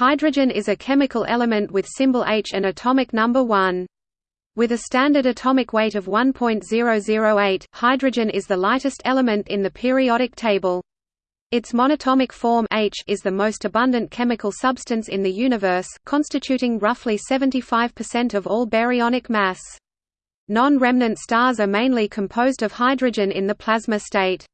Hydrogen is a chemical element with symbol H and atomic number 1. With a standard atomic weight of 1.008, hydrogen is the lightest element in the periodic table. Its monatomic form H is the most abundant chemical substance in the universe, constituting roughly 75% of all baryonic mass. Non-remnant stars are mainly composed of hydrogen in the plasma state.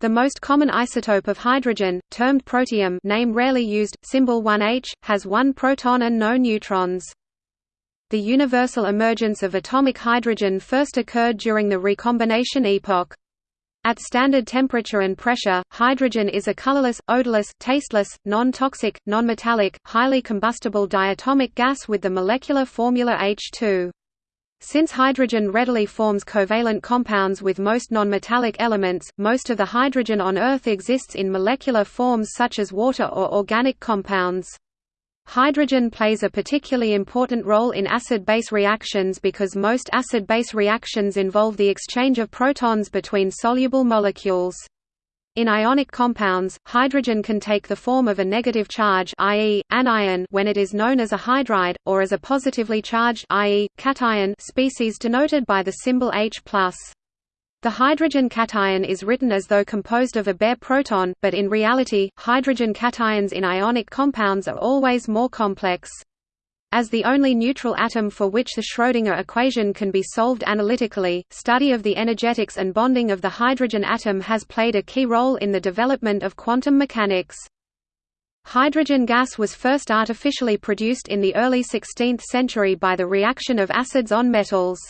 The most common isotope of hydrogen, termed protium name rarely used, symbol 1H, has one proton and no neutrons. The universal emergence of atomic hydrogen first occurred during the recombination epoch. At standard temperature and pressure, hydrogen is a colorless, odorless, tasteless, non-toxic, non-metallic, highly combustible diatomic gas with the molecular formula H2. Since hydrogen readily forms covalent compounds with most nonmetallic elements, most of the hydrogen on Earth exists in molecular forms such as water or organic compounds. Hydrogen plays a particularly important role in acid-base reactions because most acid-base reactions involve the exchange of protons between soluble molecules. In ionic compounds, hydrogen can take the form of a negative charge i.e., anion when it is known as a hydride, or as a positively charged i.e., cation species denoted by the symbol H+. The hydrogen cation is written as though composed of a bare proton, but in reality, hydrogen cations in ionic compounds are always more complex. As the only neutral atom for which the Schrödinger equation can be solved analytically, study of the energetics and bonding of the hydrogen atom has played a key role in the development of quantum mechanics. Hydrogen gas was first artificially produced in the early 16th century by the reaction of acids on metals.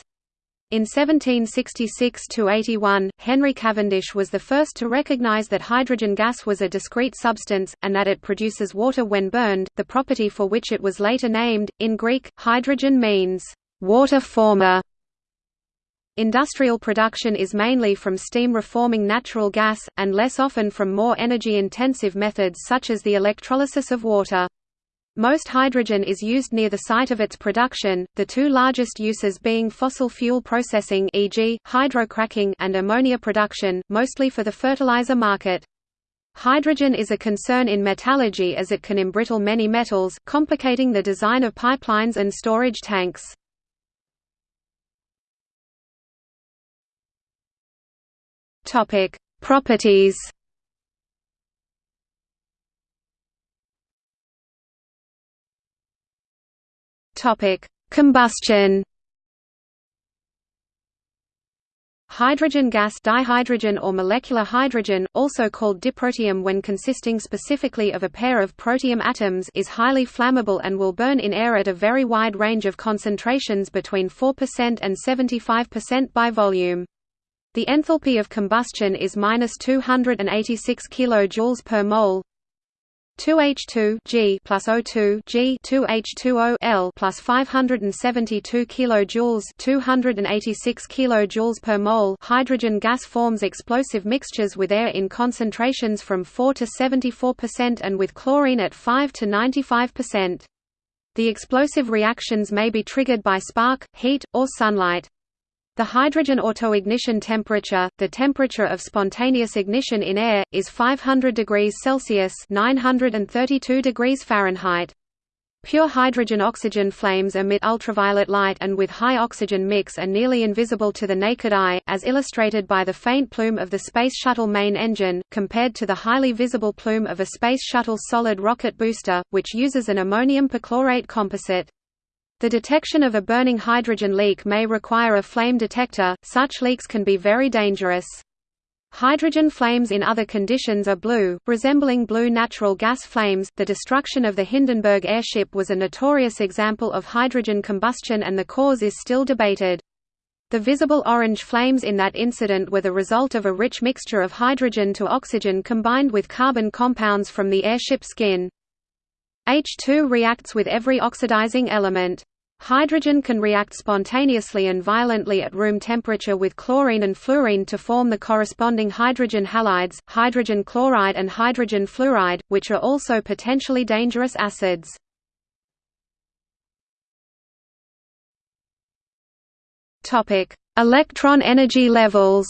In 1766–81, Henry Cavendish was the first to recognize that hydrogen gas was a discrete substance, and that it produces water when burned, the property for which it was later named. In Greek, hydrogen means, water former. Industrial production is mainly from steam reforming natural gas, and less often from more energy-intensive methods such as the electrolysis of water. Most hydrogen is used near the site of its production, the two largest uses being fossil fuel processing e.g., hydrocracking and ammonia production, mostly for the fertilizer market. Hydrogen is a concern in metallurgy as it can embrittle many metals, complicating the design of pipelines and storage tanks. Properties Topic: Combustion. Hydrogen gas dihydrogen or molecular hydrogen, also called diprotium when consisting specifically of a pair of protium atoms is highly flammable and will burn in air at a very wide range of concentrations between 4% and 75% by volume. The enthalpy of combustion is minus 286 kJ per mole. 2H2 G plus O2 G 2H2O L plus 572 kilojoules 286 kilojoules per mole hydrogen gas forms explosive mixtures with air in concentrations from 4 to 74% and with chlorine at 5 to 95%. The explosive reactions may be triggered by spark, heat, or sunlight. The hydrogen autoignition temperature, the temperature of spontaneous ignition in air, is 500 degrees Celsius (932 degrees Fahrenheit). Pure hydrogen-oxygen flames emit ultraviolet light and with high oxygen mix are nearly invisible to the naked eye, as illustrated by the faint plume of the Space Shuttle main engine, compared to the highly visible plume of a Space Shuttle solid rocket booster, which uses an ammonium perchlorate composite. The detection of a burning hydrogen leak may require a flame detector, such leaks can be very dangerous. Hydrogen flames in other conditions are blue, resembling blue natural gas flames. The destruction of the Hindenburg airship was a notorious example of hydrogen combustion and the cause is still debated. The visible orange flames in that incident were the result of a rich mixture of hydrogen to oxygen combined with carbon compounds from the airship skin. H2 reacts with every oxidizing element. Hydrogen can react spontaneously and violently at room temperature with chlorine and fluorine to form the corresponding hydrogen halides, hydrogen chloride and hydrogen fluoride, which are also potentially dangerous acids. Electron energy levels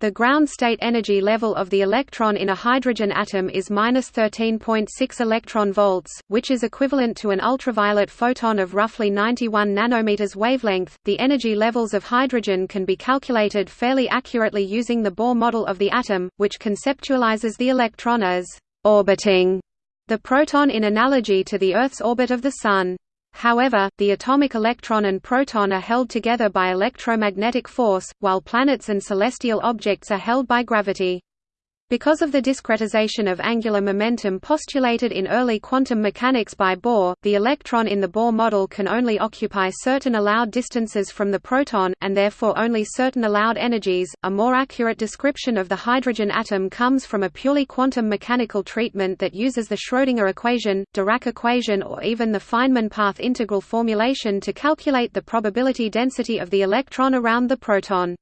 The ground state energy level of the electron in a hydrogen atom is minus 13.6 electron volts, which is equivalent to an ultraviolet photon of roughly 91 nanometers wavelength. The energy levels of hydrogen can be calculated fairly accurately using the Bohr model of the atom, which conceptualizes the electron as orbiting the proton in analogy to the Earth's orbit of the Sun. However, the atomic electron and proton are held together by electromagnetic force, while planets and celestial objects are held by gravity. Because of the discretization of angular momentum postulated in early quantum mechanics by Bohr, the electron in the Bohr model can only occupy certain allowed distances from the proton, and therefore only certain allowed energies. A more accurate description of the hydrogen atom comes from a purely quantum mechanical treatment that uses the Schrödinger equation, Dirac equation, or even the Feynman path integral formulation to calculate the probability density of the electron around the proton.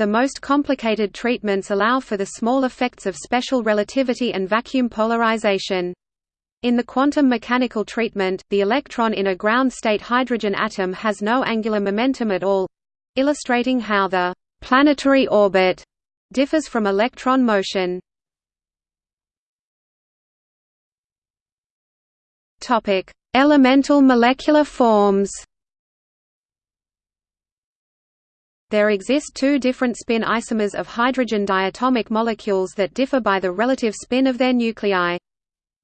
The most complicated treatments allow for the small effects of special relativity and vacuum polarization. In the quantum mechanical treatment, the electron in a ground-state hydrogen atom has no angular momentum at all—illustrating how the «planetary orbit» differs from electron motion. Elemental molecular forms There exist two different spin isomers of hydrogen diatomic molecules that differ by the relative spin of their nuclei.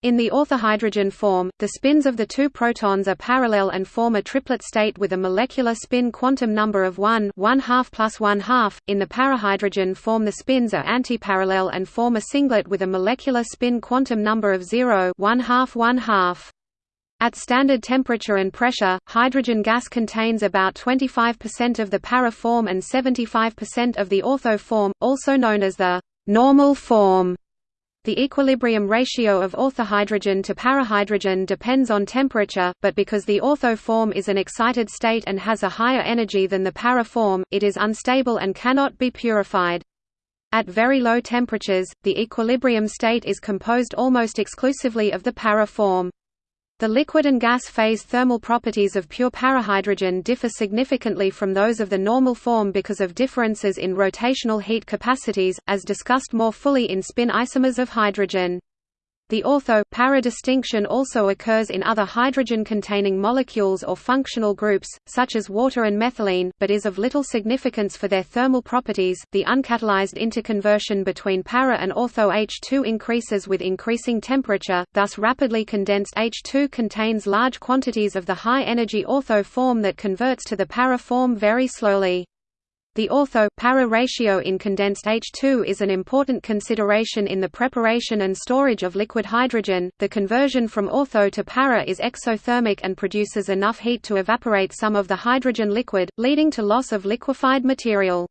In the orthohydrogen form, the spins of the two protons are parallel and form a triplet state with a molecular spin quantum number of 1 1 half plus 1 half. In the parahydrogen form the spins are antiparallel and form a singlet with a molecular spin quantum number of 0 1 half 1 half. At standard temperature and pressure, hydrogen gas contains about 25% of the para form and 75% of the ortho form, also known as the normal form. The equilibrium ratio of orthohydrogen to parahydrogen depends on temperature, but because the ortho form is an excited state and has a higher energy than the para form, it is unstable and cannot be purified. At very low temperatures, the equilibrium state is composed almost exclusively of the para form. The liquid and gas phase thermal properties of pure parahydrogen differ significantly from those of the normal form because of differences in rotational heat capacities, as discussed more fully in spin isomers of hydrogen. The ortho-para distinction also occurs in other hydrogen-containing molecules or functional groups, such as water and methylene, but is of little significance for their thermal properties. The uncatalyzed interconversion between para and ortho H2 increases with increasing temperature, thus rapidly condensed H2 contains large quantities of the high-energy ortho form that converts to the para form very slowly. The ortho-para ratio in condensed H2 is an important consideration in the preparation and storage of liquid hydrogen. The conversion from ortho to para is exothermic and produces enough heat to evaporate some of the hydrogen liquid, leading to loss of liquefied material.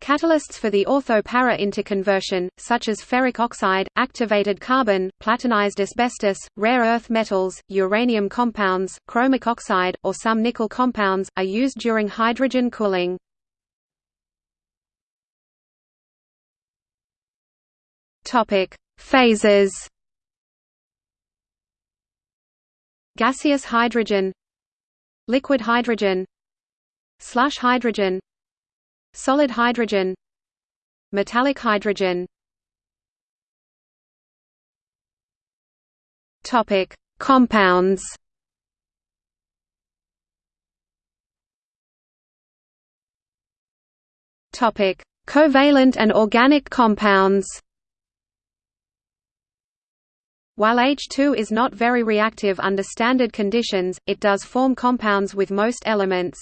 Catalysts for the ortho-para interconversion, such as ferric oxide, activated carbon, platinized asbestos, rare earth metals, uranium compounds, chromic oxide, or some nickel compounds, are used during hydrogen cooling. Topic: Phases. Gaseous hydrogen, liquid hydrogen, slush hydrogen, solid hydrogen, metallic hydrogen. Topic: Compounds. Topic: Covalent and organic compounds. While H2 is not very reactive under standard conditions, it does form compounds with most elements.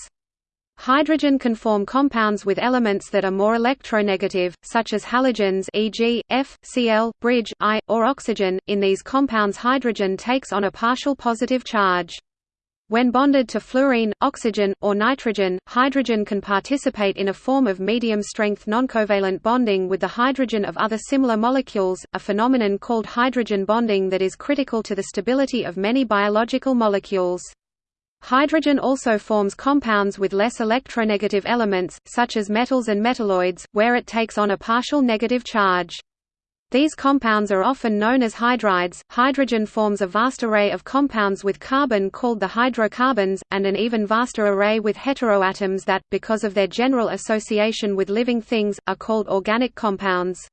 Hydrogen can form compounds with elements that are more electronegative, such as halogens e.g., F, Cl, bridge, I, or oxygen. In these compounds hydrogen takes on a partial positive charge. When bonded to fluorine, oxygen, or nitrogen, hydrogen can participate in a form of medium-strength noncovalent bonding with the hydrogen of other similar molecules, a phenomenon called hydrogen bonding that is critical to the stability of many biological molecules. Hydrogen also forms compounds with less electronegative elements, such as metals and metalloids, where it takes on a partial negative charge. These compounds are often known as hydrides. Hydrogen forms a vast array of compounds with carbon called the hydrocarbons, and an even vaster array with heteroatoms that, because of their general association with living things, are called organic compounds.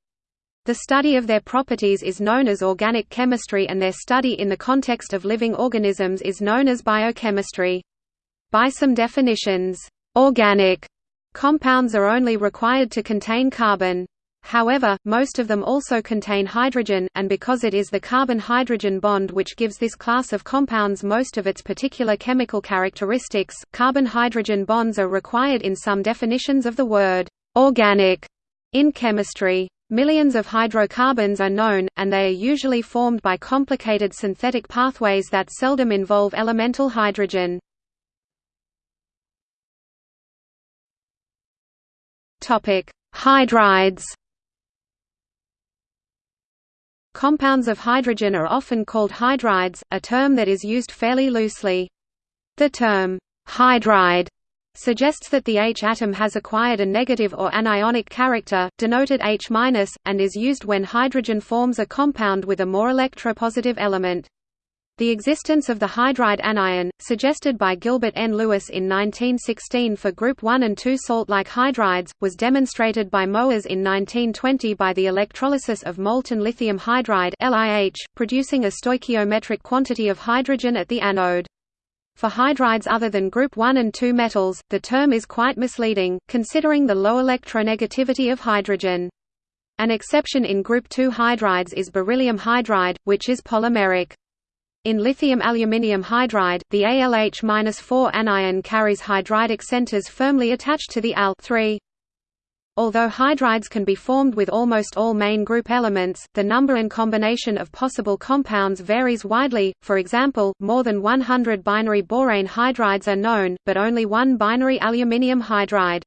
The study of their properties is known as organic chemistry and their study in the context of living organisms is known as biochemistry. By some definitions, organic compounds are only required to contain carbon. However, most of them also contain hydrogen, and because it is the carbon-hydrogen bond which gives this class of compounds most of its particular chemical characteristics, carbon-hydrogen bonds are required in some definitions of the word «organic» in chemistry. Millions of hydrocarbons are known, and they are usually formed by complicated synthetic pathways that seldom involve elemental hydrogen. Hydrides Compounds of hydrogen are often called hydrides, a term that is used fairly loosely. The term, hydride, suggests that the H atom has acquired a negative or anionic character, denoted H-, and is used when hydrogen forms a compound with a more electropositive element. The existence of the hydride anion, suggested by Gilbert N. Lewis in 1916 for group 1 and 2 salt-like hydrides, was demonstrated by Moers in 1920 by the electrolysis of molten lithium hydride LiH, producing a stoichiometric quantity of hydrogen at the anode. For hydrides other than group 1 and 2 metals, the term is quite misleading, considering the low electronegativity of hydrogen. An exception in group 2 hydrides is beryllium hydride, which is polymeric. In lithium aluminium hydride, the ALH-4 anion carries hydridic centers firmly attached to the Al Although hydrides can be formed with almost all main group elements, the number and combination of possible compounds varies widely, for example, more than 100 binary borane hydrides are known, but only one binary aluminium hydride.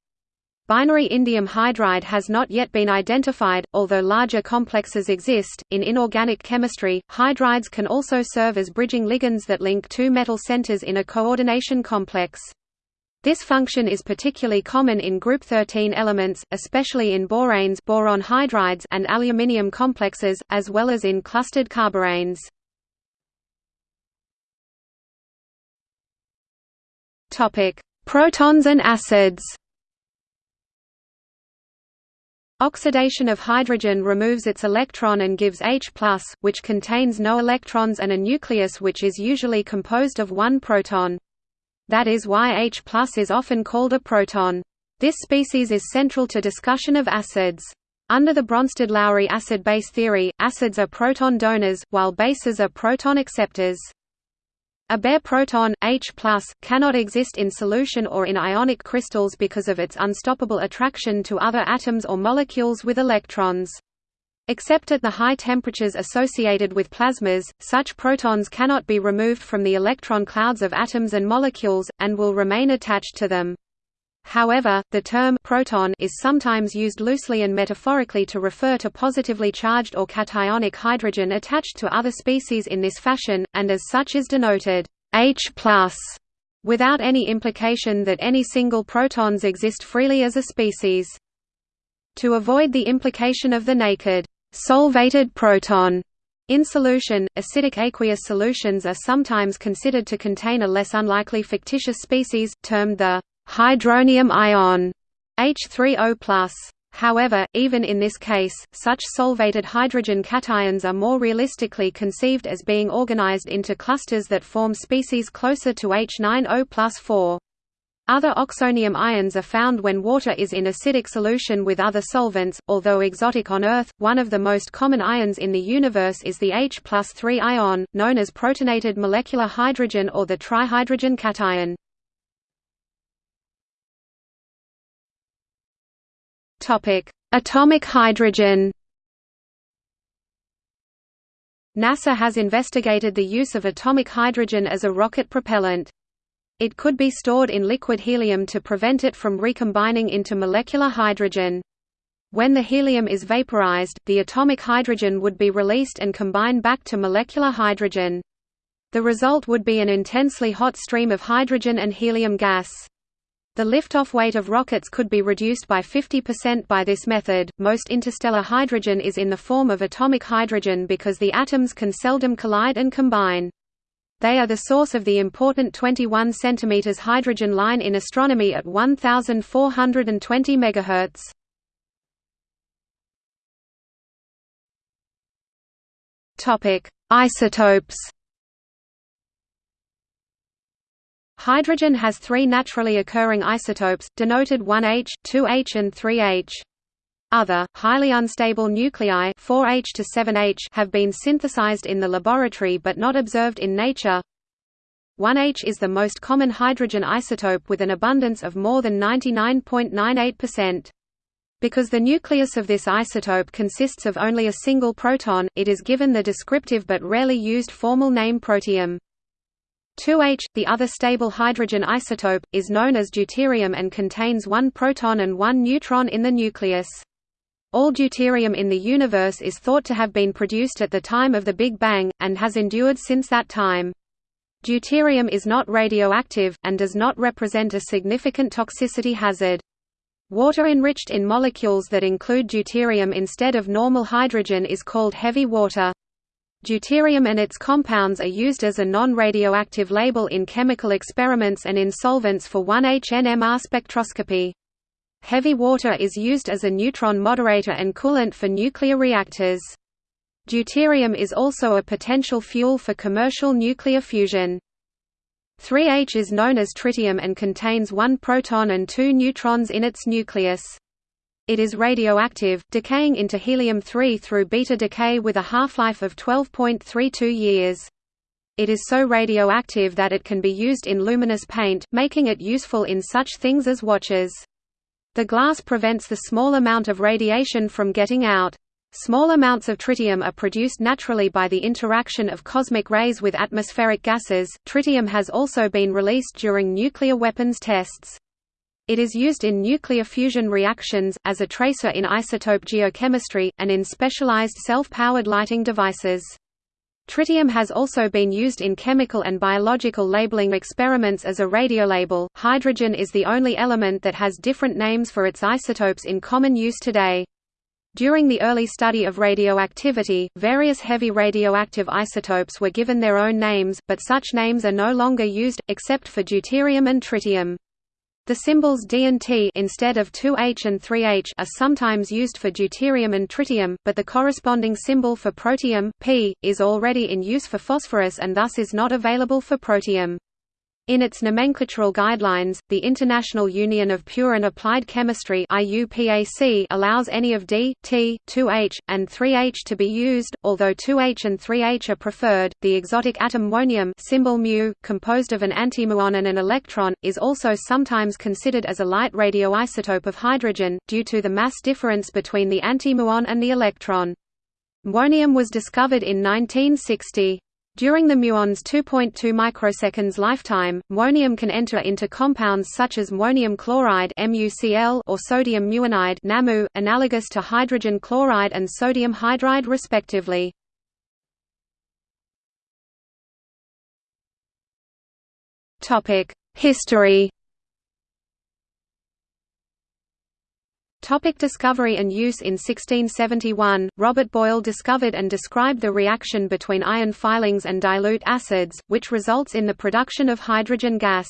Binary indium hydride has not yet been identified, although larger complexes exist. In inorganic chemistry, hydrides can also serve as bridging ligands that link two metal centers in a coordination complex. This function is particularly common in group 13 elements, especially in boranes boron hydrides and aluminium complexes, as well as in clustered carboranes. Protons and acids. Oxidation of hydrogen removes its electron and gives H+, which contains no electrons and a nucleus which is usually composed of one proton. That is why H+ is often called a proton. This species is central to discussion of acids. Under the Bronsted-Lowry acid-base theory, acids are proton donors, while bases are proton acceptors. A bare proton, H+, cannot exist in solution or in ionic crystals because of its unstoppable attraction to other atoms or molecules with electrons. Except at the high temperatures associated with plasmas, such protons cannot be removed from the electron clouds of atoms and molecules, and will remain attached to them. However, the term proton is sometimes used loosely and metaphorically to refer to positively charged or cationic hydrogen attached to other species in this fashion, and as such is denoted H+, without any implication that any single protons exist freely as a species. To avoid the implication of the naked solvated proton in solution, acidic aqueous solutions are sometimes considered to contain a less unlikely fictitious species, termed the hydronium ion H3O+. However, even in this case, such solvated hydrogen cations are more realistically conceived as being organized into clusters that form species closer to H9O 4. Other oxonium ions are found when water is in acidic solution with other solvents. Although exotic on Earth, one of the most common ions in the universe is the H 3 ion, known as protonated molecular hydrogen or the trihydrogen cation. Atomic hydrogen. NASA has investigated the use of atomic hydrogen as a rocket propellant. It could be stored in liquid helium to prevent it from recombining into molecular hydrogen. When the helium is vaporized, the atomic hydrogen would be released and combine back to molecular hydrogen. The result would be an intensely hot stream of hydrogen and helium gas. The liftoff weight of rockets could be reduced by 50% by this method. Most interstellar hydrogen is in the form of atomic hydrogen because the atoms can seldom collide and combine. They are the source of the important 21 cm hydrogen line in astronomy at 1420 MHz. Topic: Isotopes Hydrogen has three naturally occurring isotopes, denoted 1H, 2H and 3H. Other, highly unstable nuclei 4H to 7H have been synthesized in the laboratory but not observed in nature. 1H is the most common hydrogen isotope with an abundance of more than 99.98%. Because the nucleus of this isotope consists of only a single proton, it is given the descriptive but rarely used formal name protium. 2H, the other stable hydrogen isotope, is known as deuterium and contains one proton and one neutron in the nucleus. All deuterium in the universe is thought to have been produced at the time of the Big Bang, and has endured since that time. Deuterium is not radioactive, and does not represent a significant toxicity hazard. Water enriched in molecules that include deuterium instead of normal hydrogen is called heavy water. Deuterium and its compounds are used as a non-radioactive label in chemical experiments and in solvents for 1H-NMR spectroscopy. Heavy water is used as a neutron moderator and coolant for nuclear reactors. Deuterium is also a potential fuel for commercial nuclear fusion. 3H is known as tritium and contains one proton and two neutrons in its nucleus. It is radioactive, decaying into helium-3 through beta decay with a half-life of 12.32 years. It is so radioactive that it can be used in luminous paint, making it useful in such things as watches. The glass prevents the small amount of radiation from getting out. Small amounts of tritium are produced naturally by the interaction of cosmic rays with atmospheric gases. Tritium has also been released during nuclear weapons tests. It is used in nuclear fusion reactions, as a tracer in isotope geochemistry, and in specialized self-powered lighting devices. Tritium has also been used in chemical and biological labeling experiments as a radiolabel. Hydrogen is the only element that has different names for its isotopes in common use today. During the early study of radioactivity, various heavy radioactive isotopes were given their own names, but such names are no longer used, except for deuterium and tritium. The symbols D and T instead of 2H and 3H are sometimes used for deuterium and tritium, but the corresponding symbol for protium, P, is already in use for phosphorus and thus is not available for protium. In its nomenclatural guidelines, the International Union of Pure and Applied Chemistry allows any of D, T, 2H, and 3H to be used, although 2H and 3H are preferred. The exotic atom muonium symbol mu, composed of an antimuon and an electron, is also sometimes considered as a light radioisotope of hydrogen, due to the mass difference between the antimuon and the electron. Muonium was discovered in 1960. During the muon's 2.2 microseconds lifetime, muonium can enter into compounds such as muonium chloride or sodium muonide analogous to hydrogen chloride and sodium hydride respectively. History Topic discovery and use In 1671, Robert Boyle discovered and described the reaction between iron filings and dilute acids, which results in the production of hydrogen gas.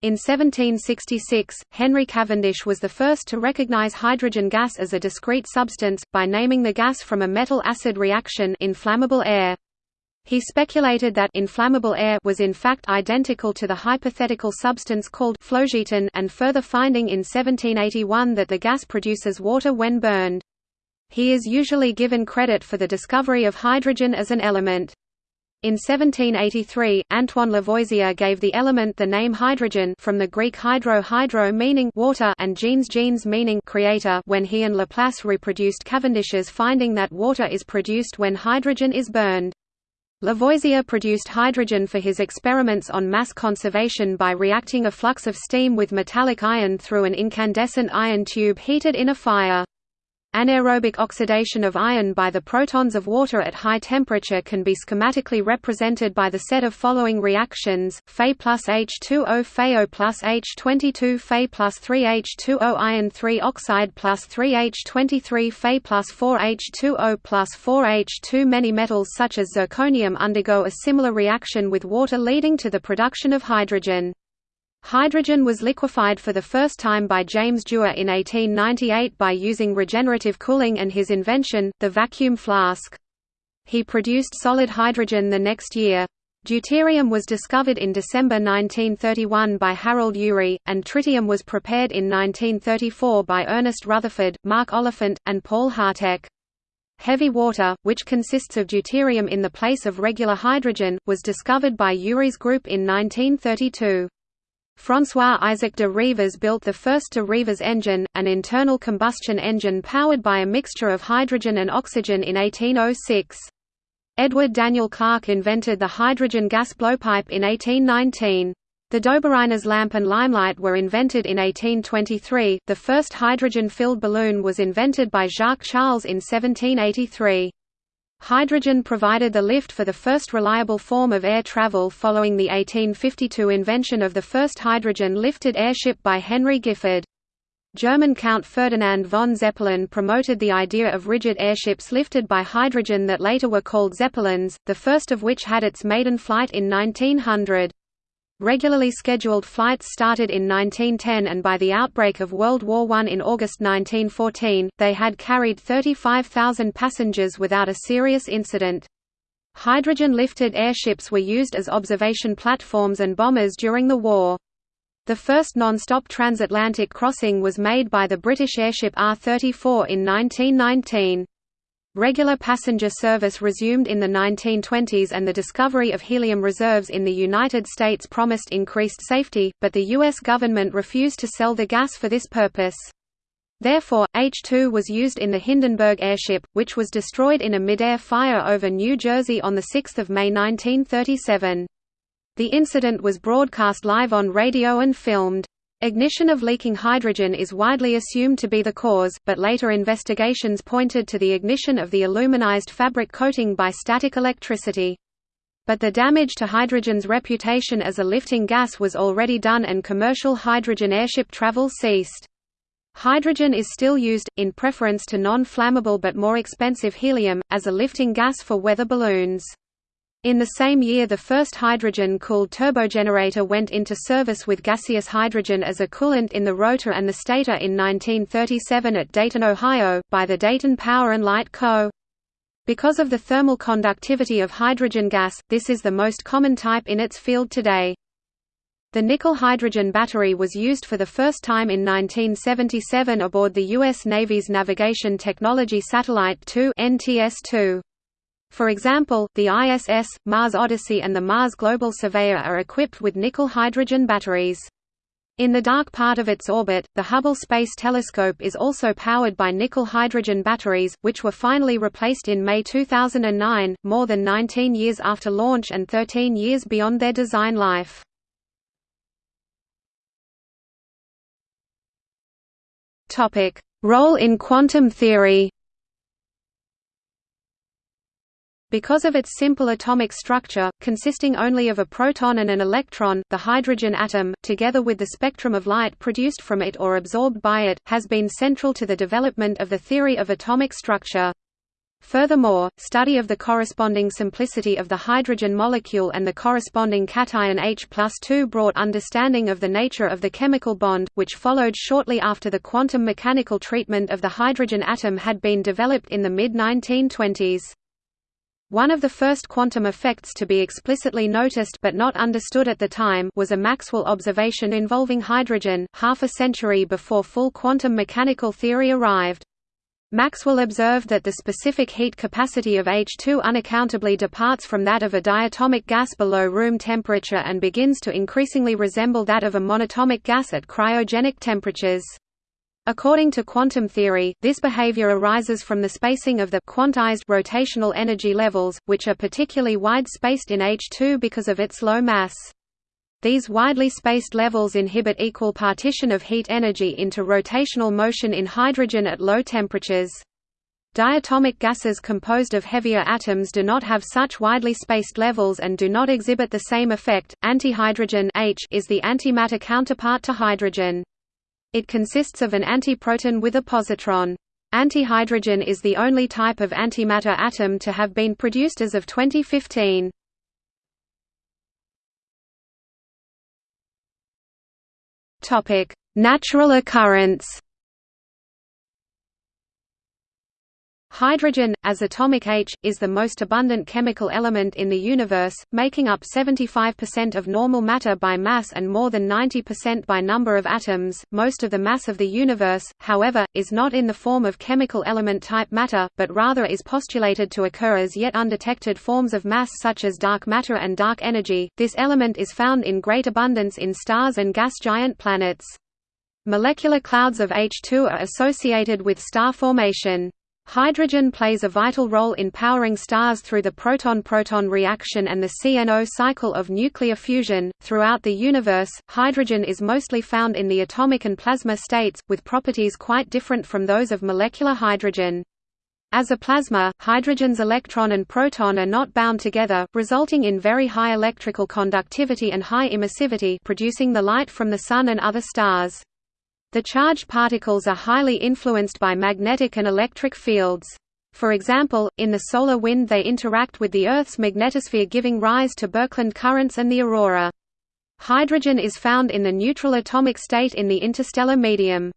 In 1766, Henry Cavendish was the first to recognize hydrogen gas as a discrete substance, by naming the gas from a metal-acid reaction inflammable air. He speculated that inflammable air was in fact identical to the hypothetical substance called phlogiston and further finding in 1781 that the gas produces water when burned. He is usually given credit for the discovery of hydrogen as an element. In 1783, Antoine Lavoisier gave the element the name hydrogen from the Greek hydro hydro meaning water and genes genes meaning creator when he and Laplace reproduced Cavendish's finding that water is produced when hydrogen is burned. Lavoisier produced hydrogen for his experiments on mass conservation by reacting a flux of steam with metallic iron through an incandescent iron tube heated in a fire. Anaerobic oxidation of iron by the protons of water at high temperature can be schematically represented by the set of following reactions: Fe plus H2O FeO plus H22 Fe plus 3H2O iron 3 oxide plus 3H23 Fe plus 4H2O plus 4H2 Many metals such as zirconium undergo a similar reaction with water leading to the production of hydrogen. Hydrogen was liquefied for the first time by James Dewar in 1898 by using regenerative cooling and his invention, the vacuum flask. He produced solid hydrogen the next year. Deuterium was discovered in December 1931 by Harold Urey, and tritium was prepared in 1934 by Ernest Rutherford, Mark Oliphant, and Paul Harteck. Heavy water, which consists of deuterium in the place of regular hydrogen, was discovered by Urey's group in 1932. François-Isaac de Rivaz built the first de Rivaz engine, an internal combustion engine powered by a mixture of hydrogen and oxygen in 1806. Edward Daniel Clarke invented the hydrogen gas blowpipe in 1819. The Dobereiner's lamp and limelight were invented in 1823. The first hydrogen-filled balloon was invented by Jacques Charles in 1783. Hydrogen provided the lift for the first reliable form of air travel following the 1852 invention of the first hydrogen-lifted airship by Henry Gifford. German Count Ferdinand von Zeppelin promoted the idea of rigid airships lifted by hydrogen that later were called Zeppelins, the first of which had its maiden flight in 1900. Regularly scheduled flights started in 1910 and by the outbreak of World War I in August 1914, they had carried 35,000 passengers without a serious incident. Hydrogen-lifted airships were used as observation platforms and bombers during the war. The first non-stop transatlantic crossing was made by the British airship R-34 in 1919. Regular passenger service resumed in the 1920s and the discovery of helium reserves in the United States promised increased safety, but the U.S. government refused to sell the gas for this purpose. Therefore, H-2 was used in the Hindenburg airship, which was destroyed in a mid-air fire over New Jersey on 6 May 1937. The incident was broadcast live on radio and filmed. Ignition of leaking hydrogen is widely assumed to be the cause, but later investigations pointed to the ignition of the aluminized fabric coating by static electricity. But the damage to hydrogen's reputation as a lifting gas was already done and commercial hydrogen airship travel ceased. Hydrogen is still used, in preference to non-flammable but more expensive helium, as a lifting gas for weather balloons. In the same year the first hydrogen-cooled turbogenerator went into service with gaseous hydrogen as a coolant in the rotor and the stator in 1937 at Dayton, Ohio, by the Dayton Power and Light Co. Because of the thermal conductivity of hydrogen gas, this is the most common type in its field today. The nickel-hydrogen battery was used for the first time in 1977 aboard the U.S. Navy's Navigation Technology Satellite 2 NTS-2. For example, the ISS, Mars Odyssey and the Mars Global Surveyor are equipped with nickel-hydrogen batteries. In the dark part of its orbit, the Hubble Space Telescope is also powered by nickel-hydrogen batteries, which were finally replaced in May 2009, more than 19 years after launch and 13 years beyond their design life. Role in quantum theory Because of its simple atomic structure, consisting only of a proton and an electron, the hydrogen atom, together with the spectrum of light produced from it or absorbed by it, has been central to the development of the theory of atomic structure. Furthermore, study of the corresponding simplicity of the hydrogen molecule and the corresponding cation H 2 brought understanding of the nature of the chemical bond, which followed shortly after the quantum mechanical treatment of the hydrogen atom had been developed in the mid-1920s. One of the first quantum effects to be explicitly noticed but not understood at the time was a Maxwell observation involving hydrogen, half a century before full quantum mechanical theory arrived. Maxwell observed that the specific heat capacity of H2 unaccountably departs from that of a diatomic gas below room temperature and begins to increasingly resemble that of a monatomic gas at cryogenic temperatures. According to quantum theory, this behavior arises from the spacing of the quantized rotational energy levels, which are particularly wide-spaced in H2 because of its low mass. These widely spaced levels inhibit equal partition of heat energy into rotational motion in hydrogen at low temperatures. Diatomic gases composed of heavier atoms do not have such widely spaced levels and do not exhibit the same effect. Antihydrogen H is the antimatter counterpart to hydrogen. It consists of an antiproton with a positron. Antihydrogen is the only type of antimatter atom to have been produced as of 2015. Topic: Natural occurrence. Hydrogen, as atomic H, is the most abundant chemical element in the universe, making up 75% of normal matter by mass and more than 90% by number of atoms. Most of the mass of the universe, however, is not in the form of chemical element type matter, but rather is postulated to occur as yet undetected forms of mass such as dark matter and dark energy. This element is found in great abundance in stars and gas giant planets. Molecular clouds of H2 are associated with star formation. Hydrogen plays a vital role in powering stars through the proton-proton reaction and the CNO cycle of nuclear fusion. Throughout the universe, hydrogen is mostly found in the atomic and plasma states, with properties quite different from those of molecular hydrogen. As a plasma, hydrogen's electron and proton are not bound together, resulting in very high electrical conductivity and high emissivity producing the light from the Sun and other stars. The charged particles are highly influenced by magnetic and electric fields. For example, in the solar wind they interact with the Earth's magnetosphere giving rise to Birkeland currents and the aurora. Hydrogen is found in the neutral atomic state in the interstellar medium.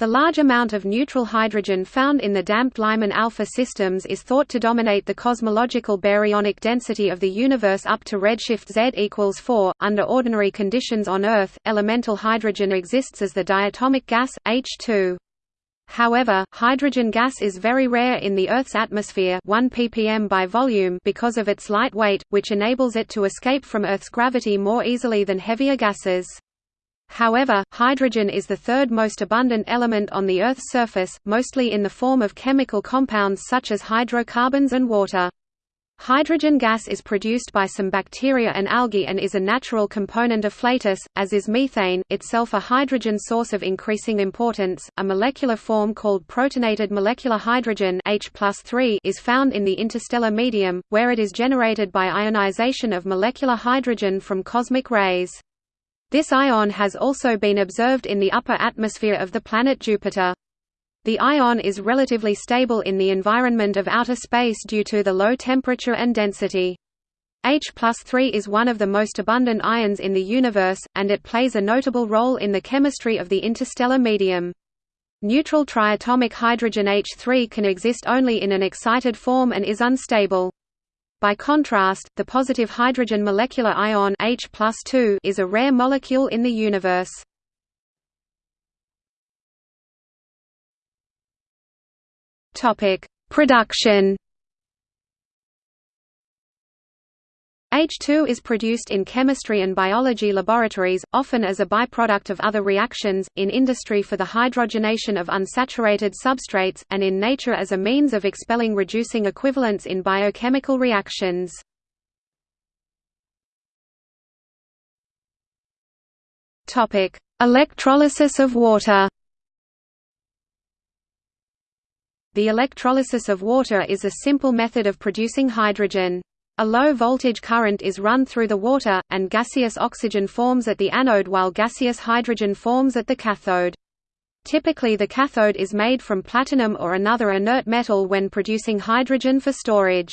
The large amount of neutral hydrogen found in the damped Lyman alpha systems is thought to dominate the cosmological baryonic density of the universe up to redshift Z equals 4. Under ordinary conditions on Earth, elemental hydrogen exists as the diatomic gas, H2. However, hydrogen gas is very rare in the Earth's atmosphere 1 ppm by volume because of its light weight, which enables it to escape from Earth's gravity more easily than heavier gases. However, hydrogen is the third most abundant element on the Earth's surface, mostly in the form of chemical compounds such as hydrocarbons and water. Hydrogen gas is produced by some bacteria and algae and is a natural component of flatus, as is methane, itself a hydrogen source of increasing importance. A molecular form called protonated molecular hydrogen H is found in the interstellar medium, where it is generated by ionization of molecular hydrogen from cosmic rays. This ion has also been observed in the upper atmosphere of the planet Jupiter. The ion is relatively stable in the environment of outer space due to the low temperature and density. H 3 is one of the most abundant ions in the universe, and it plays a notable role in the chemistry of the interstellar medium. Neutral triatomic hydrogen H3 can exist only in an excited form and is unstable. By contrast, the positive hydrogen molecular ion H is a rare molecule in the universe. Topic: Production H2 is produced in chemistry and biology laboratories, often as a byproduct of other reactions, in industry for the hydrogenation of unsaturated substrates, and in nature as a means of expelling reducing equivalents in biochemical reactions. Electrolysis of water The electrolysis of water is a simple method of producing hydrogen. A low-voltage current is run through the water, and gaseous oxygen forms at the anode while gaseous hydrogen forms at the cathode. Typically the cathode is made from platinum or another inert metal when producing hydrogen for storage.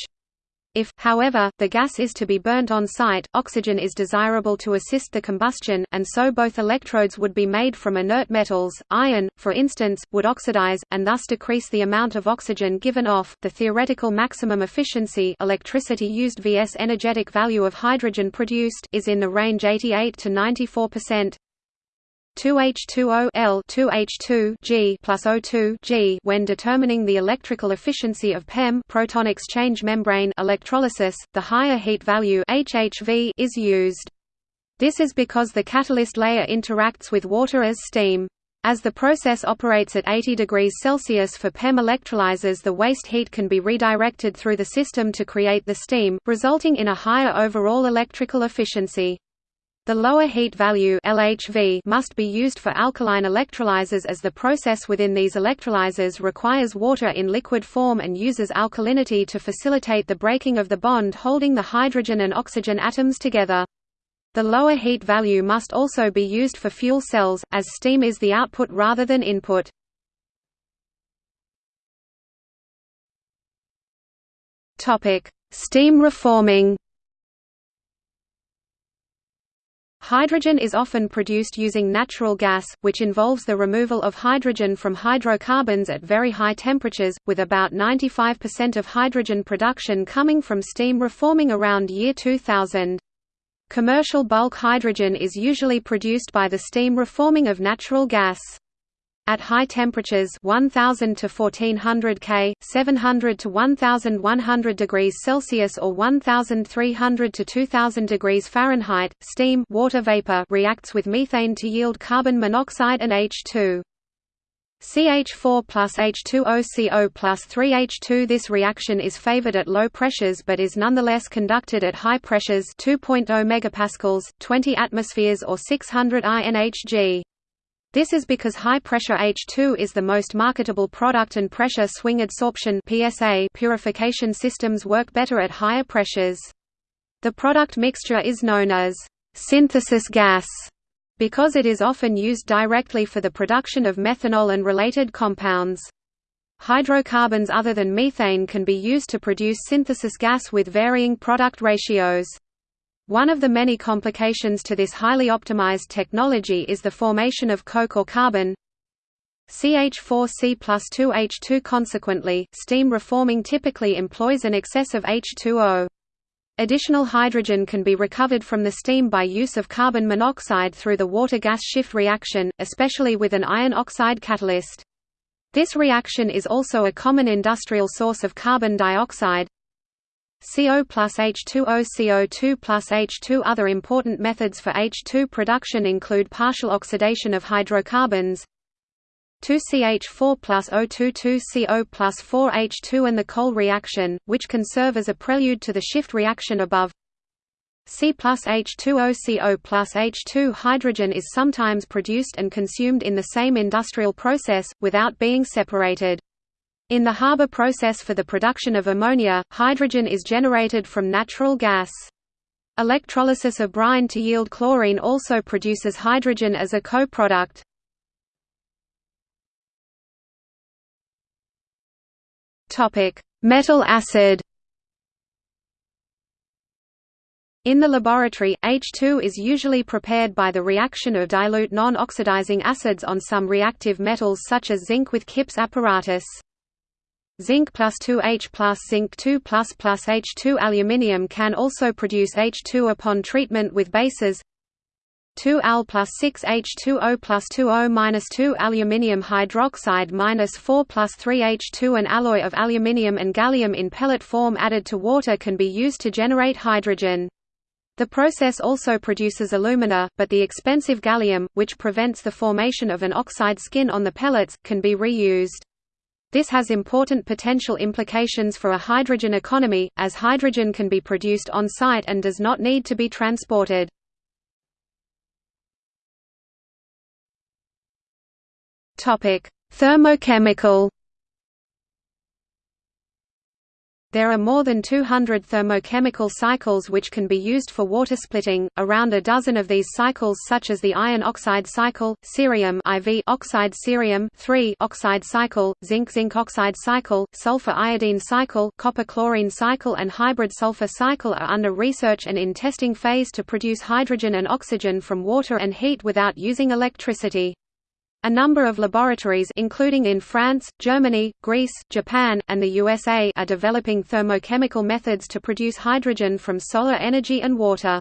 If, however, the gas is to be burnt on site, oxygen is desirable to assist the combustion, and so both electrodes would be made from inert metals. Iron, for instance, would oxidize, and thus decrease the amount of oxygen given off. The theoretical maximum efficiency electricity used vs energetic value of hydrogen produced is in the range 88 to 94 percent. 2H2O L 2H2 G plus O2 G when determining the electrical efficiency of PEM proton exchange membrane electrolysis, the higher heat value HHV is used. This is because the catalyst layer interacts with water as steam. As the process operates at 80 degrees Celsius for PEM electrolyzers the waste heat can be redirected through the system to create the steam, resulting in a higher overall electrical efficiency. The lower heat value LHV must be used for alkaline electrolyzers as the process within these electrolyzers requires water in liquid form and uses alkalinity to facilitate the breaking of the bond holding the hydrogen and oxygen atoms together. The lower heat value must also be used for fuel cells, as steam is the output rather than input. Steam reforming Hydrogen is often produced using natural gas, which involves the removal of hydrogen from hydrocarbons at very high temperatures, with about 95% of hydrogen production coming from steam reforming around year 2000. Commercial bulk hydrogen is usually produced by the steam reforming of natural gas. At high temperatures 1000 to 1400 K, 700 to 1100 degrees Celsius or 1300 to 2000 degrees Fahrenheit, steam water vapor reacts with methane to yield carbon monoxide and H2. CH4 plus H2OCO plus 3H2 This reaction is favored at low pressures but is nonetheless conducted at high pressures 2.0 megapascals, 20 atmospheres or 600 INHG. This is because high-pressure H2 is the most marketable product and pressure swing adsorption PSA purification systems work better at higher pressures. The product mixture is known as synthesis gas because it is often used directly for the production of methanol and related compounds. Hydrocarbons other than methane can be used to produce synthesis gas with varying product ratios. One of the many complications to this highly optimized technology is the formation of coke or carbon CH4C plus 2H2 Consequently, steam reforming typically employs an excess of H2O. Additional hydrogen can be recovered from the steam by use of carbon monoxide through the water-gas shift reaction, especially with an iron oxide catalyst. This reaction is also a common industrial source of carbon dioxide, CO plus H2O CO2 plus H2 Other important methods for H2 production include partial oxidation of hydrocarbons 2CH4 plus O2 2CO plus 4H2 and the coal reaction, which can serve as a prelude to the shift reaction above. C plus H2O CO plus H2 Hydrogen is sometimes produced and consumed in the same industrial process, without being separated. In the Haber process for the production of ammonia, hydrogen is generated from natural gas. Electrolysis of brine to yield chlorine also produces hydrogen as a co-product. Metal acid In the laboratory, H2 is usually prepared by the reaction of dilute non-oxidizing acids on some reactive metals such as zinc with Kipp's apparatus. Zinc plus 2H plus zinc 2 plus plus H2 Aluminium can also produce H2 upon treatment with bases 2Al plus 6H2O plus 2O minus 2 aluminium hydroxide minus 4 plus 3H2 An alloy of aluminium and gallium in pellet form added to water can be used to generate hydrogen. The process also produces alumina, but the expensive gallium, which prevents the formation of an oxide skin on the pellets, can be reused. This has important potential implications for a hydrogen economy, as hydrogen can be produced on-site and does not need to be transported. Thermochemical There are more than 200 thermochemical cycles which can be used for water splitting. Around a dozen of these cycles such as the iron oxide cycle, cerium IV oxide cerium 3 oxide cycle, zinc zinc oxide cycle, sulfur iodine cycle, copper chlorine cycle and hybrid sulfur cycle are under research and in testing phase to produce hydrogen and oxygen from water and heat without using electricity. A number of laboratories including in France, Germany, Greece, Japan, and the USA are developing thermochemical methods to produce hydrogen from solar energy and water.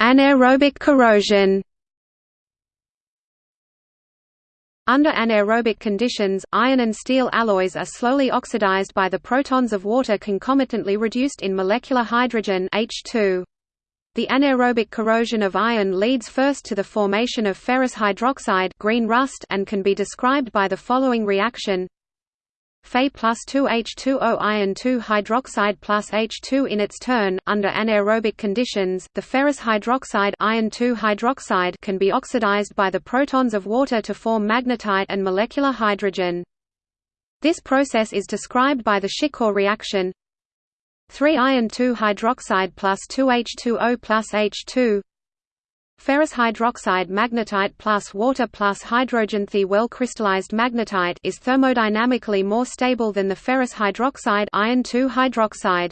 Anaerobic corrosion Under anaerobic conditions, iron and steel alloys are slowly oxidized by the protons of water concomitantly reduced in molecular hydrogen H2. The anaerobic corrosion of iron leads first to the formation of ferrous hydroxide green rust and can be described by the following reaction Fe plus 2H2O iron 2 hydroxide plus H2 in its turn. Under anaerobic conditions, the ferrous hydroxide iron 2 hydroxide can be oxidized by the protons of water to form magnetite and molecular hydrogen. This process is described by the Schikorr reaction 3 iron 2 hydroxide plus 2H2O plus H2 Ferrous hydroxide magnetite plus water plus hydrogen The well crystallized magnetite is thermodynamically more stable than the ferrous hydroxide iron 2 hydroxide.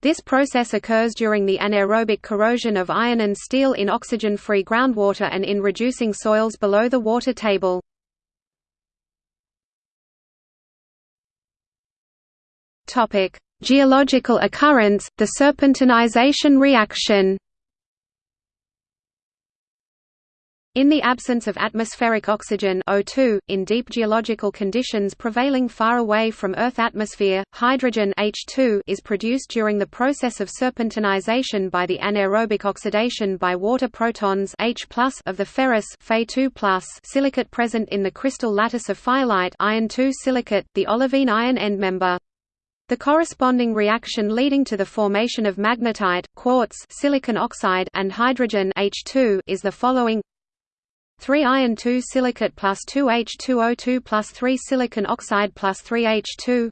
This process occurs during the anaerobic corrosion of iron and steel in oxygen-free groundwater and in reducing soils below the water table. Geological occurrence, the serpentinization reaction In the absence of atmospheric oxygen O2, in deep geological conditions prevailing far away from Earth atmosphere, hydrogen H2 is produced during the process of serpentinization by the anaerobic oxidation by water protons H of the ferrous Fe2 silicate present in the crystal lattice of fayalite iron silicate, the olivine iron endmember. The corresponding reaction leading to the formation of magnetite, quartz silicon oxide and hydrogen H2 is the following. 3 iron 2 silicate plus 2 H2O2 plus 3 silicon oxide plus 3 H2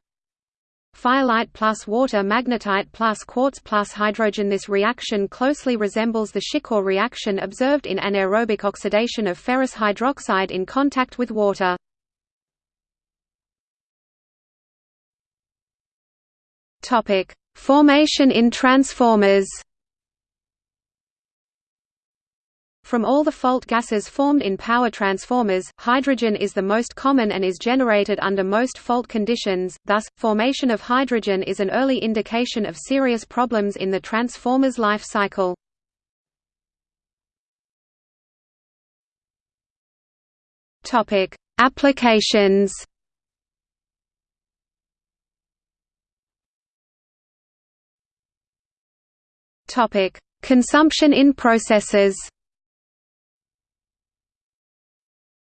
Fayalite plus water magnetite plus quartz plus hydrogen. This reaction closely resembles the Schikorr reaction observed in anaerobic oxidation of ferrous hydroxide in contact with water. Formation in transformers. From all the fault gases formed in power transformers, hydrogen is the most common and is generated under most fault conditions, thus, formation of hydrogen is an early indication of serious problems in the transformer's life cycle. Applications Consumption in processes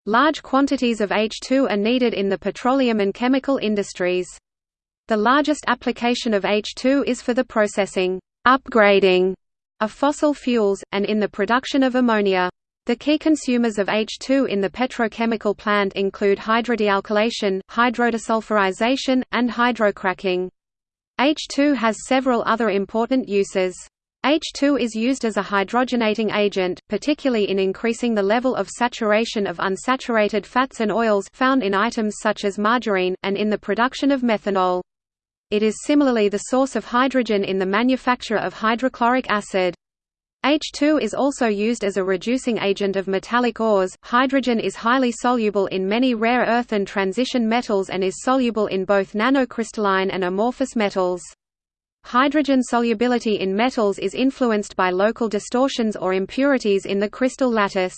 Large quantities of H2 are needed in the petroleum and chemical industries. The largest application of H2 is for the processing upgrading of fossil fuels, and in the production of ammonia. The key consumers of H2 in the petrochemical plant include hydrodealkylation, hydrodesulfurization, and hydrocracking. H2 has several other important uses. H2 is used as a hydrogenating agent, particularly in increasing the level of saturation of unsaturated fats and oils found in items such as margarine, and in the production of methanol. It is similarly the source of hydrogen in the manufacture of hydrochloric acid. H2 is also used as a reducing agent of metallic ores. Hydrogen is highly soluble in many rare earth and transition metals and is soluble in both nanocrystalline and amorphous metals. Hydrogen solubility in metals is influenced by local distortions or impurities in the crystal lattice.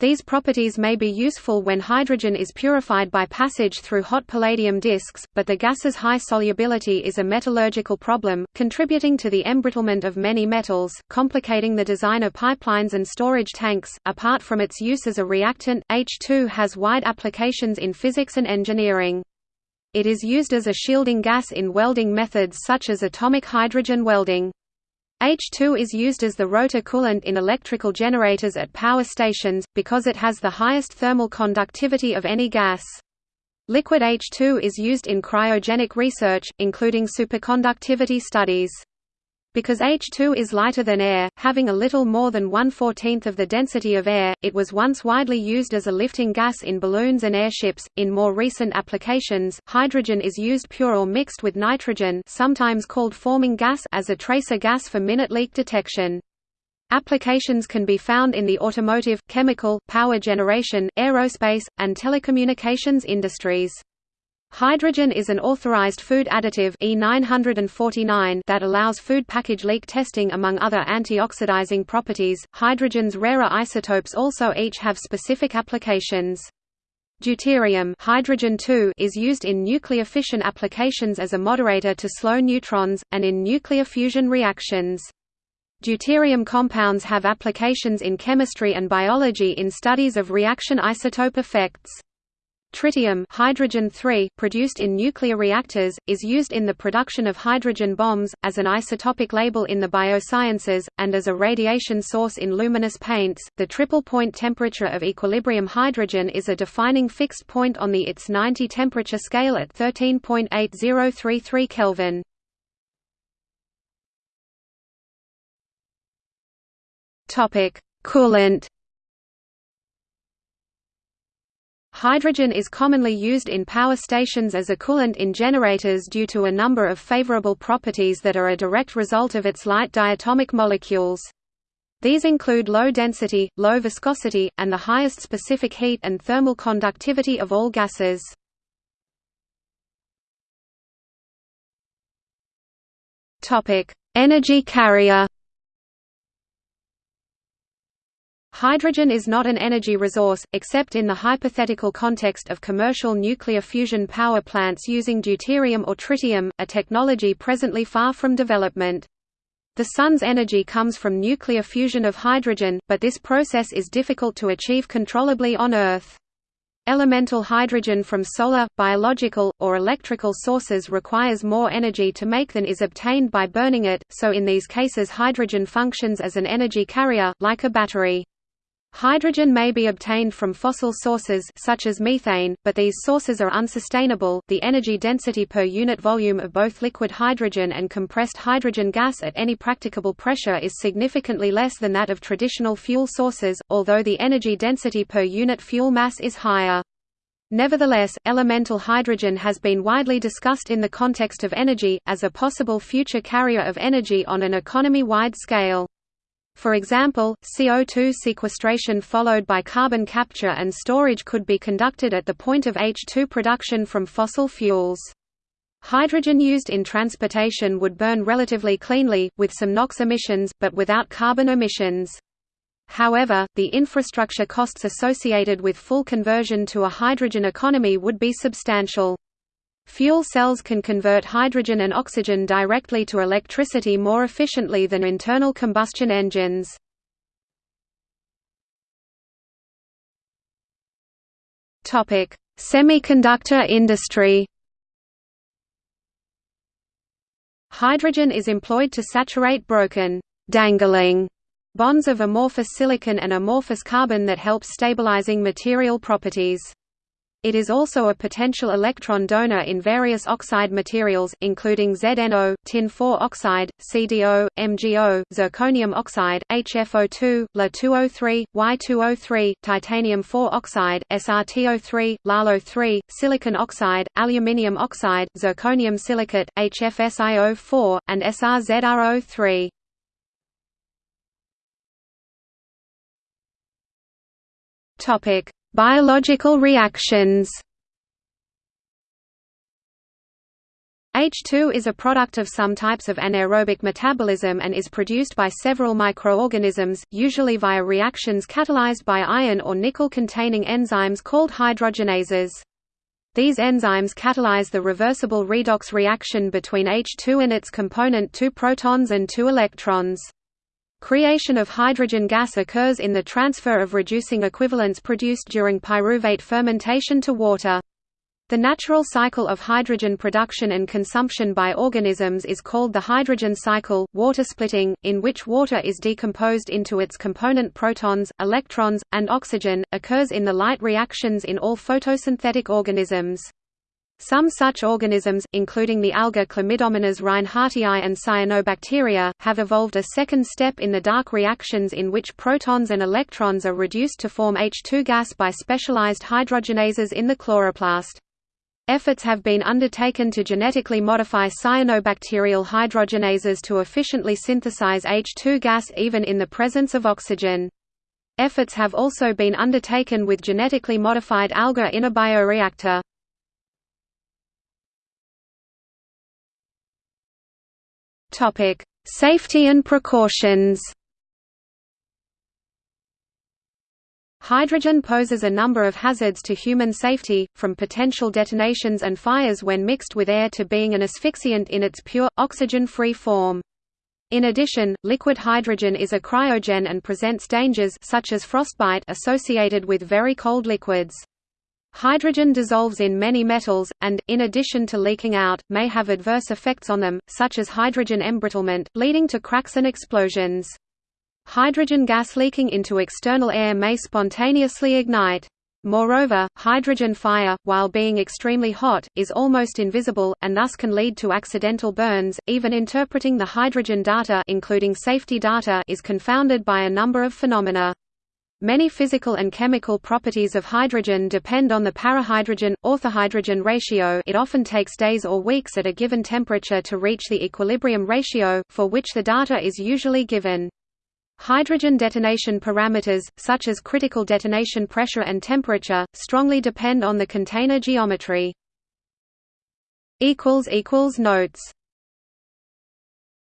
These properties may be useful when hydrogen is purified by passage through hot palladium disks, but the gas's high solubility is a metallurgical problem, contributing to the embrittlement of many metals, complicating the design of pipelines and storage tanks. Apart from its use as a reactant, H2 has wide applications in physics and engineering. It is used as a shielding gas in welding methods such as atomic hydrogen welding. H2 is used as the rotor coolant in electrical generators at power stations, because it has the highest thermal conductivity of any gas. Liquid H2 is used in cryogenic research, including superconductivity studies. Because H2 is lighter than air, having a little more than one-fourteenth of the density of air, it was once widely used as a lifting gas in balloons and airships. In more recent applications, hydrogen is used pure or mixed with nitrogen sometimes called forming gas as a tracer gas for minute leak detection. Applications can be found in the automotive, chemical, power generation, aerospace, and telecommunications industries. Hydrogen is an authorized food additive E949 that allows food package leak testing among other antioxidizing properties. Hydrogen's rarer isotopes also each have specific applications. Deuterium hydrogen is used in nuclear fission applications as a moderator to slow neutrons, and in nuclear fusion reactions. Deuterium compounds have applications in chemistry and biology in studies of reaction isotope effects. Tritium hydrogen produced in nuclear reactors, is used in the production of hydrogen bombs, as an isotopic label in the biosciences, and as a radiation source in luminous paints. The triple point temperature of equilibrium hydrogen is a defining fixed point on the ITS 90 temperature scale at 13.8033 Kelvin. Coolant Hydrogen is commonly used in power stations as a coolant in generators due to a number of favorable properties that are a direct result of its light diatomic molecules. These include low density, low viscosity, and the highest specific heat and thermal conductivity of all gases. Energy carrier Hydrogen is not an energy resource, except in the hypothetical context of commercial nuclear fusion power plants using deuterium or tritium, a technology presently far from development. The Sun's energy comes from nuclear fusion of hydrogen, but this process is difficult to achieve controllably on Earth. Elemental hydrogen from solar, biological, or electrical sources requires more energy to make than is obtained by burning it, so in these cases hydrogen functions as an energy carrier, like a battery. Hydrogen may be obtained from fossil sources such as methane, but these sources are unsustainable. The energy density per unit volume of both liquid hydrogen and compressed hydrogen gas at any practicable pressure is significantly less than that of traditional fuel sources, although the energy density per unit fuel mass is higher. Nevertheless, elemental hydrogen has been widely discussed in the context of energy, as a possible future carrier of energy on an economy-wide scale. For example, CO2 sequestration followed by carbon capture and storage could be conducted at the point of H2 production from fossil fuels. Hydrogen used in transportation would burn relatively cleanly, with some NOx emissions, but without carbon emissions. However, the infrastructure costs associated with full conversion to a hydrogen economy would be substantial. Fuel cells can convert hydrogen and oxygen directly to electricity more efficiently than internal combustion engines. Topic: Semiconductor industry Hydrogen is employed to saturate broken dangling bonds of amorphous silicon and amorphous carbon that help stabilizing material properties. It is also a potential electron donor in various oxide materials, including ZNO, tin-4 oxide, CDO, MgO, zirconium oxide, HFO2, La2O3, Y2O3, titanium-4 oxide, SRTO3, LaLO3, silicon oxide, aluminium oxide, zirconium silicate, HFSiO4, and SRZRO3. Topic: Biological reactions H2 is a product of some types of anaerobic metabolism and is produced by several microorganisms, usually via reactions catalyzed by iron or nickel-containing enzymes called hydrogenases. These enzymes catalyze the reversible redox reaction between H2 and its component 2 protons and 2 electrons. Creation of hydrogen gas occurs in the transfer of reducing equivalents produced during pyruvate fermentation to water. The natural cycle of hydrogen production and consumption by organisms is called the hydrogen cycle, water splitting, in which water is decomposed into its component protons, electrons, and oxygen, occurs in the light reactions in all photosynthetic organisms. Some such organisms, including the alga Chlamydomonas reinhardtii and cyanobacteria, have evolved a second step in the dark reactions in which protons and electrons are reduced to form H2 gas by specialized hydrogenases in the chloroplast. Efforts have been undertaken to genetically modify cyanobacterial hydrogenases to efficiently synthesize H2 gas even in the presence of oxygen. Efforts have also been undertaken with genetically modified alga in a bioreactor. Topic: Safety and precautions. Hydrogen poses a number of hazards to human safety, from potential detonations and fires when mixed with air to being an asphyxiant in its pure, oxygen-free form. In addition, liquid hydrogen is a cryogen and presents dangers such as frostbite associated with very cold liquids. Hydrogen dissolves in many metals, and, in addition to leaking out, may have adverse effects on them, such as hydrogen embrittlement, leading to cracks and explosions. Hydrogen gas leaking into external air may spontaneously ignite. Moreover, hydrogen fire, while being extremely hot, is almost invisible, and thus can lead to accidental burns. Even interpreting the hydrogen data, including safety data, is confounded by a number of phenomena. Many physical and chemical properties of hydrogen depend on the parahydrogen orthohydrogen ratio. It often takes days or weeks at a given temperature to reach the equilibrium ratio, for which the data is usually given. Hydrogen detonation parameters, such as critical detonation pressure and temperature, strongly depend on the container geometry. Notes